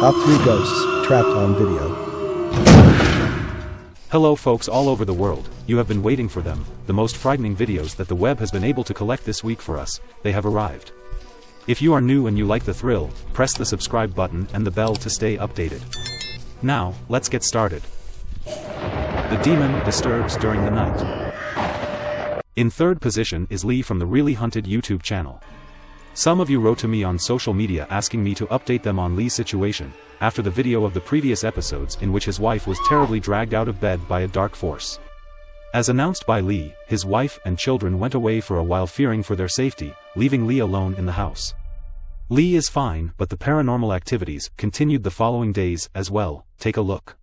Top 3 Ghosts, Trapped on Video. Hello folks all over the world, you have been waiting for them, the most frightening videos that the web has been able to collect this week for us, they have arrived. If you are new and you like the thrill, press the subscribe button and the bell to stay updated. Now, let's get started. The demon disturbs during the night. In third position is Lee from the Really Hunted YouTube channel. Some of you wrote to me on social media asking me to update them on Lee's situation, after the video of the previous episodes in which his wife was terribly dragged out of bed by a dark force. As announced by Lee, his wife and children went away for a while fearing for their safety, leaving Lee alone in the house. Lee is fine but the paranormal activities continued the following days as well, take a look.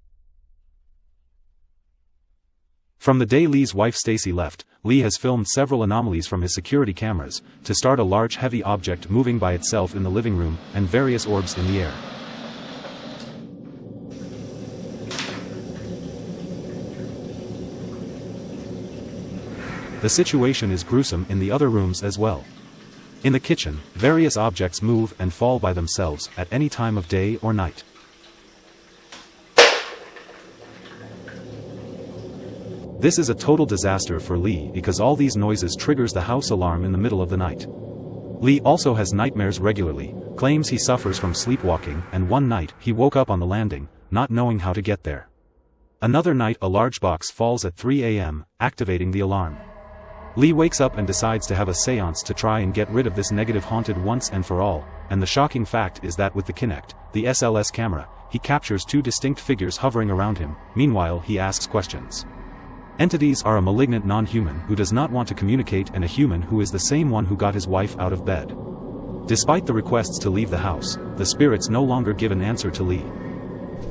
From the day Lee's wife Stacy left, Lee has filmed several anomalies from his security cameras, to start a large heavy object moving by itself in the living room, and various orbs in the air. The situation is gruesome in the other rooms as well. In the kitchen, various objects move and fall by themselves at any time of day or night. This is a total disaster for Lee because all these noises triggers the house alarm in the middle of the night. Lee also has nightmares regularly, claims he suffers from sleepwalking and one night he woke up on the landing, not knowing how to get there. Another night a large box falls at 3 am, activating the alarm. Lee wakes up and decides to have a seance to try and get rid of this negative haunted once and for all, and the shocking fact is that with the Kinect, the SLS camera, he captures two distinct figures hovering around him, meanwhile he asks questions. Entities are a malignant non-human who does not want to communicate and a human who is the same one who got his wife out of bed. Despite the requests to leave the house, the spirits no longer give an answer to Lee.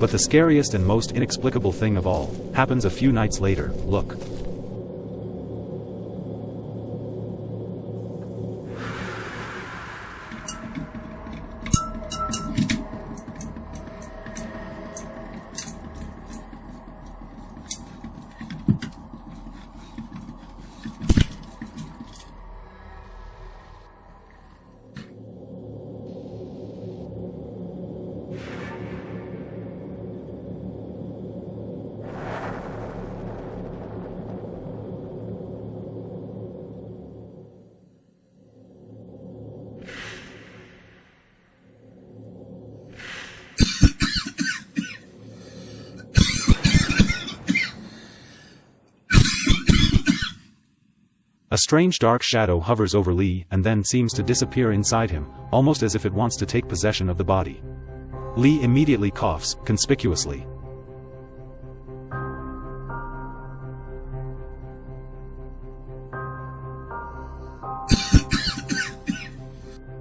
But the scariest and most inexplicable thing of all, happens a few nights later, look. A strange dark shadow hovers over Lee and then seems to disappear inside him, almost as if it wants to take possession of the body. Lee immediately coughs, conspicuously.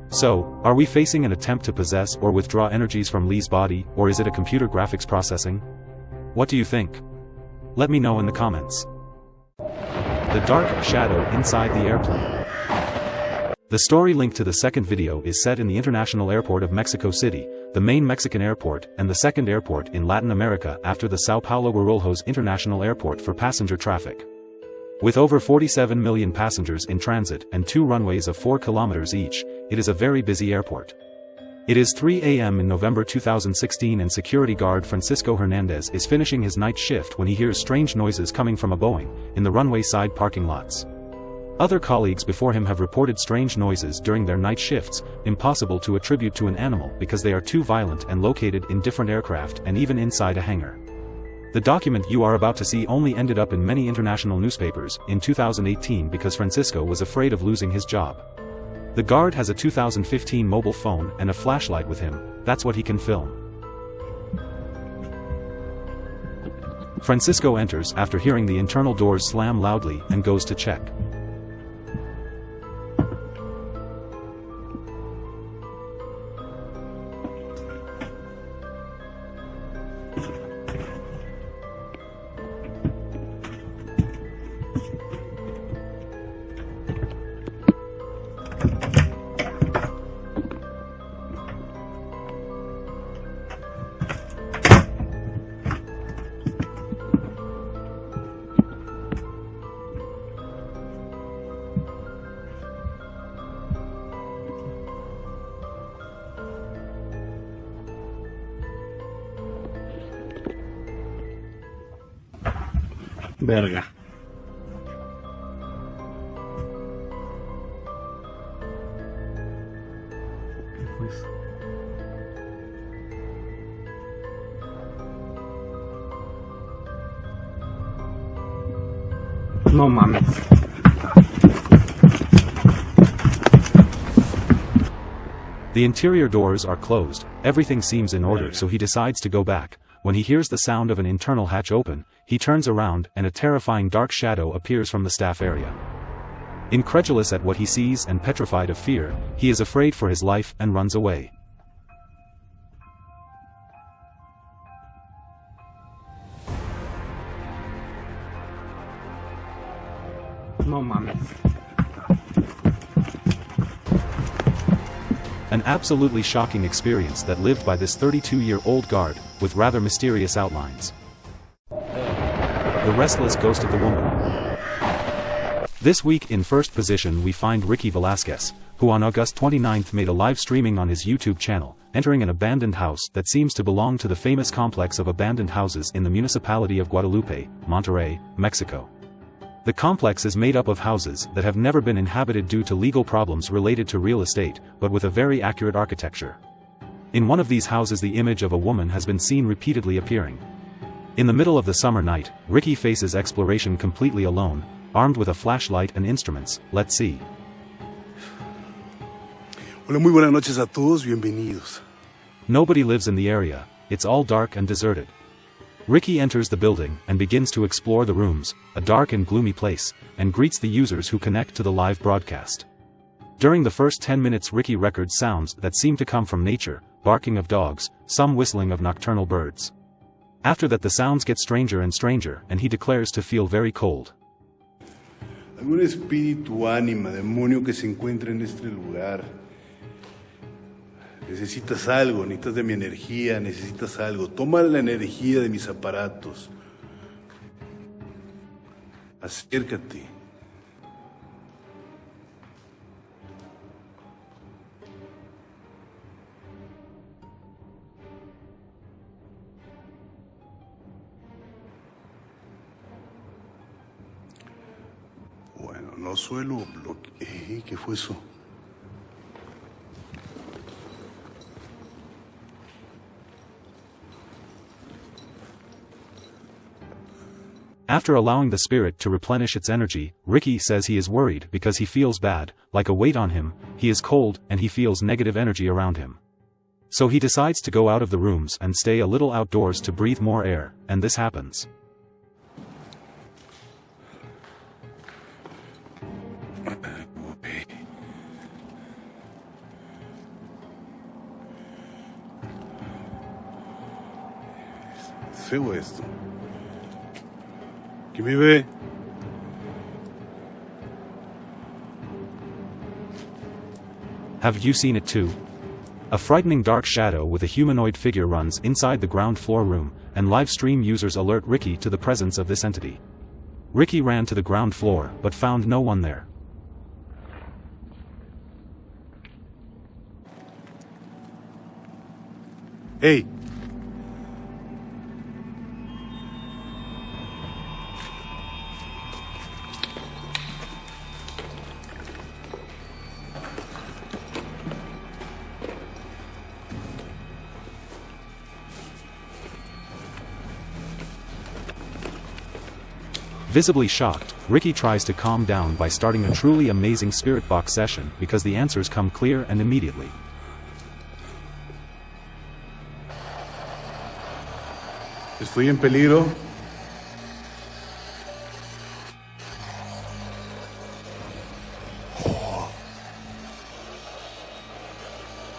So, are we facing an attempt to possess or withdraw energies from Lee's body, or is it a computer graphics processing? What do you think? Let me know in the comments. The dark shadow inside the airplane. The story linked to the second video is set in the International Airport of Mexico City, the main Mexican airport and the second airport in Latin America after the Sao Paulo Guarulhos International Airport for passenger traffic. With over 47 million passengers in transit and two runways of 4 kilometers each, it is a very busy airport. It is 3 a.m. in November 2016 and security guard Francisco Hernandez is finishing his night shift when he hears strange noises coming from a Boeing, in the runway side parking lots. Other colleagues before him have reported strange noises during their night shifts, impossible to attribute to an animal because they are too violent and located in different aircraft and even inside a hangar. The document you are about to see only ended up in many international newspapers in 2018 because Francisco was afraid of losing his job. The guard has a 2015 mobile phone and a flashlight with him, that's what he can film. Francisco enters after hearing the internal doors slam loudly and goes to check. Verga. ¿Qué fue eso? No mames. The interior doors are closed, everything seems in order so he decides to go back. When he hears the sound of an internal hatch open, he turns around and a terrifying dark shadow appears from the staff area. Incredulous at what he sees and petrified of fear, he is afraid for his life and runs away. No mames. An absolutely shocking experience that lived by this 32-year-old guard, with rather mysterious outlines. The Restless Ghost of the Woman. This week in first position we find Ricky Velasquez, who on August 29th made a live streaming on his YouTube channel, entering an abandoned house that seems to belong to the famous complex of abandoned houses in the municipality of Guadalupe, Monterrey, Mexico. The complex is made up of houses that have never been inhabited due to legal problems related to real estate, but with a very accurate architecture. In one of these houses the image of a woman has been seen repeatedly appearing. In the middle of the summer night, Ricky faces exploration completely alone, armed with a flashlight and instruments, let's see. Hola, muy buenas noches a todos, bienvenidos. Nobody lives in the area, it's all dark and deserted. Ricky enters the building and begins to explore the rooms, a dark and gloomy place, and greets the users who connect to the live broadcast. During the first 10 minutes Ricky records sounds that seem to come from nature, barking of dogs, some whistling of nocturnal birds. After that the sounds get stranger and stranger and he declares to feel very cold. Algún espíritu, ánima, demonio que se encuentra en este lugar. Necesitas algo, necesitas de mi energía, necesitas algo. Toma la energía de mis aparatos. Acércate. Bueno, no suelo bloquear. ¿Qué fue eso? After allowing the spirit to replenish its energy, Ricky says he is worried because he feels bad, like a weight on him, he is cold and he feels negative energy around him. So he decides to go out of the rooms and stay a little outdoors to breathe more air, and this happens. Es feo ¿Quién me ve? Have you seen it too? A frightening dark shadow with a humanoid figure runs inside the ground floor room, and live stream users alert Ricky to the presence of this entity. Ricky ran to the ground floor but found no one there. ¡Hey! Visibly shocked, Ricky tries to calm down by starting a truly amazing spirit box session because the answers come clear and immediately. Estoy en peligro.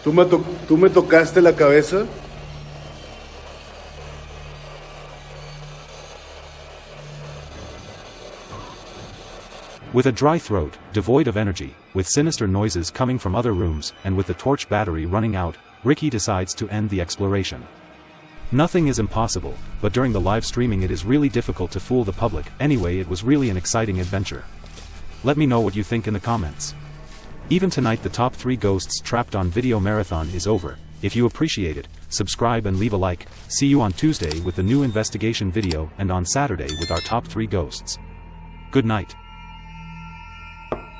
¿Tú me, to- ¿Tú me tocaste la cabeza? With a dry throat, devoid of energy, with sinister noises coming from other rooms, and with the torch battery running out, Ricky decides to end the exploration. Nothing is impossible, but during the live streaming it is really difficult to fool the public, anyway it was really an exciting adventure. Let me know what you think in the comments. Even tonight the top 3 ghosts trapped on video marathon is over, If you appreciate it, subscribe and leave a like. See you on Tuesday with the new investigation video and on Saturday with our top 3 ghosts. Good night.